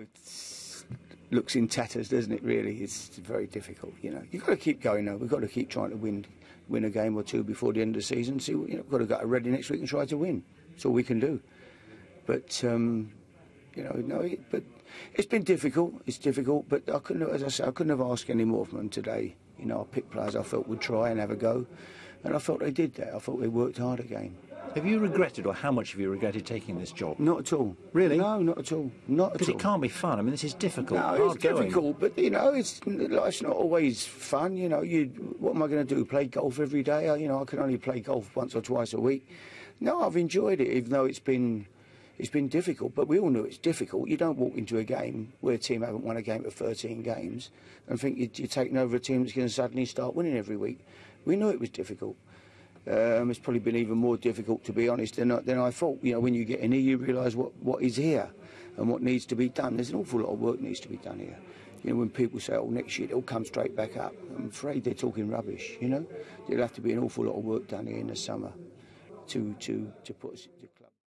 it looks in tatters, doesn't it? Really, it's very difficult. You know, you've got to keep going. Though. We've got to keep trying to win, win a game or two before the end of the season. See, you know, we've got to get ready next week and try to win. That's all we can do. But um, you know, no, it, but it's been difficult. It's difficult, but I couldn't, as I said, I couldn't have asked any more from them today. You know, I picked players I felt would try and have a go, and I felt they did that. I thought they worked hard again. Have you regretted, or how much have you regretted taking this job? Not at all. Really? No, not at all. Not at all. Because it can't be fun. I mean, this is difficult. No, it's going. difficult, but you know, it's life's not always fun. You know, you what am I going to do? Play golf every day? You know, I can only play golf once or twice a week. No, I've enjoyed it, even though it's been it's been difficult. But we all know it's difficult. You don't walk into a game where a team haven't won a game for 13 games and think you- you're taking over a team that's going to suddenly start winning every week. We knew it was difficult. Um, it's probably been even more difficult, to be honest, than, I- than I thought. You know, when you get in here, you realise what, what is here and what needs to be done. There's an awful lot of work needs to be done here. You know, when people say, oh, next year it'll come straight back up, I'm afraid they're talking rubbish, you know. There'll have to be an awful lot of work done here in the summer to, to, to put the club...